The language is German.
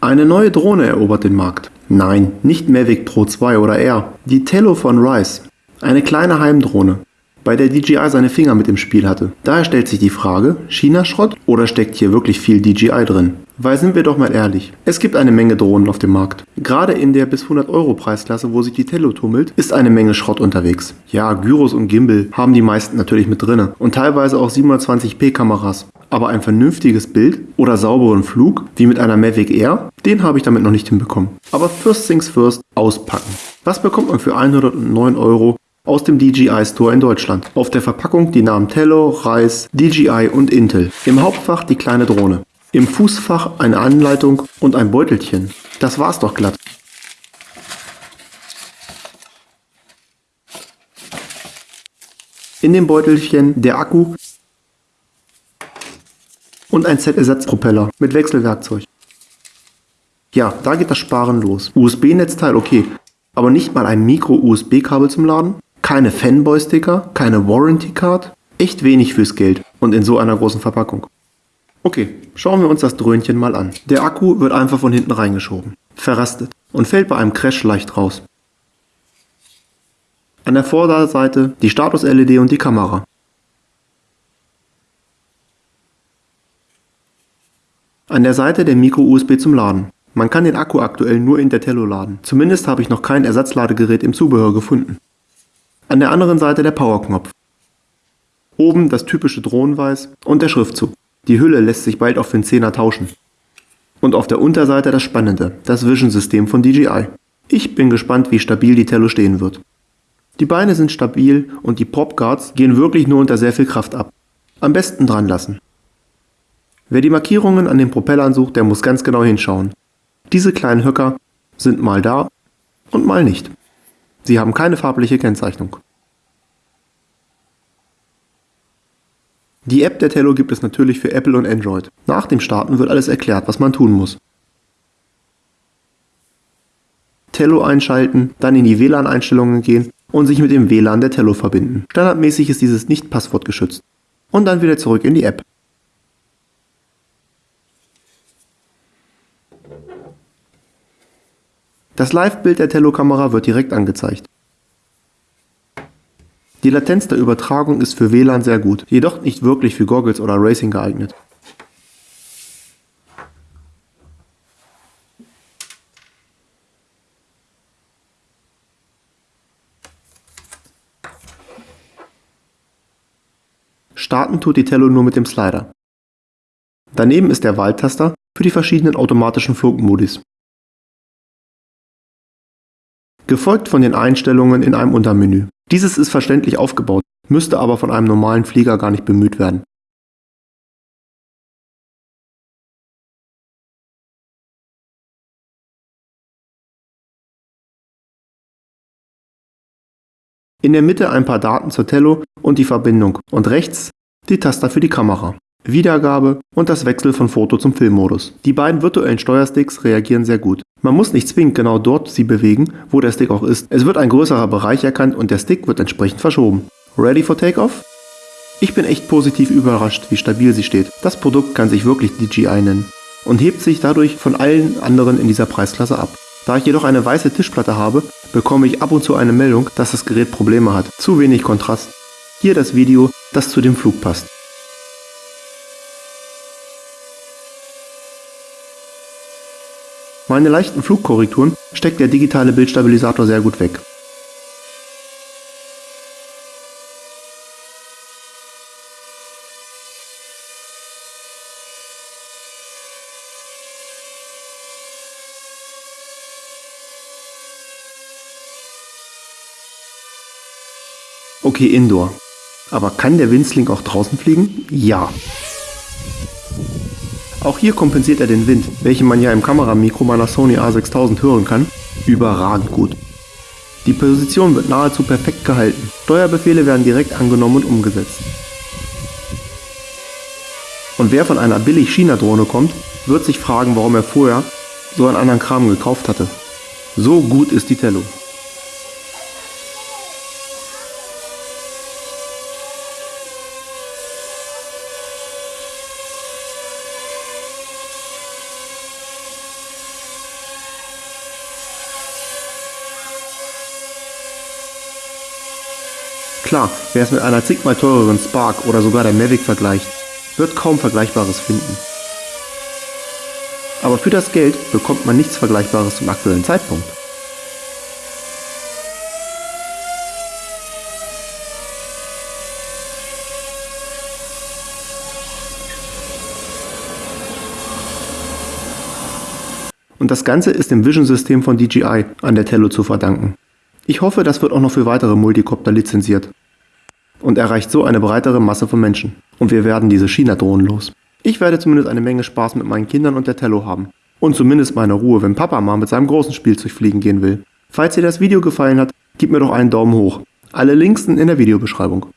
Eine neue Drohne erobert den Markt. Nein, nicht Mavic Pro 2 oder R. Die Tello von Rice. Eine kleine Heimdrohne, bei der DJI seine Finger mit im Spiel hatte. Daher stellt sich die Frage, China-Schrott oder steckt hier wirklich viel DJI drin? Weil sind wir doch mal ehrlich, es gibt eine Menge Drohnen auf dem Markt. Gerade in der bis 100 Euro Preisklasse, wo sich die Tello tummelt, ist eine Menge Schrott unterwegs. Ja, Gyros und Gimbal haben die meisten natürlich mit drinne und teilweise auch 720p Kameras. Aber ein vernünftiges Bild oder sauberen Flug, wie mit einer Mavic Air, den habe ich damit noch nicht hinbekommen. Aber first things first, auspacken. Was bekommt man für 109 Euro aus dem DJI Store in Deutschland. Auf der Verpackung die Namen Tello, Reis, DJI und Intel. Im Hauptfach die kleine Drohne. Im Fußfach eine Anleitung und ein Beutelchen. Das war's doch glatt. In dem Beutelchen der Akku und ein Set Ersatzpropeller mit Wechselwerkzeug. Ja, da geht das Sparen los. USB-Netzteil okay, aber nicht mal ein Micro-USB-Kabel zum Laden? Keine Fanboy-Sticker, keine Warranty-Card? Echt wenig fürs Geld und in so einer großen Verpackung. Okay, schauen wir uns das Dröhnchen mal an. Der Akku wird einfach von hinten reingeschoben, verrastet und fällt bei einem Crash leicht raus. An der Vorderseite die Status-LED und die Kamera. An der Seite der Micro-USB zum Laden. Man kann den Akku aktuell nur in der Tello laden. Zumindest habe ich noch kein Ersatzladegerät im Zubehör gefunden. An der anderen Seite der Powerknopf. Oben das typische Drohnenweiß und der Schriftzug. Die Hülle lässt sich bald auf den 10er tauschen. Und auf der Unterseite das Spannende, das Vision-System von DJI. Ich bin gespannt, wie stabil die Tello stehen wird. Die Beine sind stabil und die Popguards gehen wirklich nur unter sehr viel Kraft ab. Am besten dran lassen. Wer die Markierungen an den Propellern sucht, der muss ganz genau hinschauen. Diese kleinen Höcker sind mal da und mal nicht. Sie haben keine farbliche Kennzeichnung. Die App der Tello gibt es natürlich für Apple und Android. Nach dem Starten wird alles erklärt, was man tun muss. Tello einschalten, dann in die WLAN-Einstellungen gehen und sich mit dem WLAN der Tello verbinden. Standardmäßig ist dieses nicht passwortgeschützt. Und dann wieder zurück in die App. Das Live-Bild der Tello-Kamera wird direkt angezeigt. Die Latenz der Übertragung ist für WLAN sehr gut, jedoch nicht wirklich für Goggles oder Racing geeignet. Starten tut die Tello nur mit dem Slider. Daneben ist der Wahltaster für die verschiedenen automatischen Flugmodis gefolgt von den Einstellungen in einem Untermenü. Dieses ist verständlich aufgebaut, müsste aber von einem normalen Flieger gar nicht bemüht werden. In der Mitte ein paar Daten zur Tello und die Verbindung und rechts die Taster für die Kamera. Wiedergabe und das Wechsel von Foto zum Filmmodus. Die beiden virtuellen Steuersticks reagieren sehr gut. Man muss nicht zwingend genau dort sie bewegen, wo der Stick auch ist. Es wird ein größerer Bereich erkannt und der Stick wird entsprechend verschoben. Ready for Takeoff? Ich bin echt positiv überrascht, wie stabil sie steht. Das Produkt kann sich wirklich DJI nennen und hebt sich dadurch von allen anderen in dieser Preisklasse ab. Da ich jedoch eine weiße Tischplatte habe, bekomme ich ab und zu eine Meldung, dass das Gerät Probleme hat. Zu wenig Kontrast. Hier das Video, das zu dem Flug passt. Meine leichten Flugkorrekturen steckt der digitale Bildstabilisator sehr gut weg. Okay, Indoor. Aber kann der Winzling auch draußen fliegen? Ja. Auch hier kompensiert er den Wind, welchen man ja im Kameramikro meiner Sony a6000 hören kann, überragend gut. Die Position wird nahezu perfekt gehalten. Steuerbefehle werden direkt angenommen und umgesetzt. Und wer von einer billig China-Drohne kommt, wird sich fragen, warum er vorher so einen anderen Kram gekauft hatte. So gut ist die Tello. Klar, wer es mit einer zigmal teureren Spark oder sogar der Mavic vergleicht, wird kaum Vergleichbares finden. Aber für das Geld bekommt man nichts Vergleichbares zum aktuellen Zeitpunkt. Und das Ganze ist dem Vision-System von DJI an der Tello zu verdanken. Ich hoffe, das wird auch noch für weitere Multicopter lizenziert. Und erreicht so eine breitere Masse von Menschen. Und wir werden diese China-Drohnen los. Ich werde zumindest eine Menge Spaß mit meinen Kindern und der Tello haben. Und zumindest meine Ruhe, wenn Papa mal mit seinem großen Spielzeug fliegen gehen will. Falls dir das Video gefallen hat, gib mir doch einen Daumen hoch. Alle Links sind in der Videobeschreibung.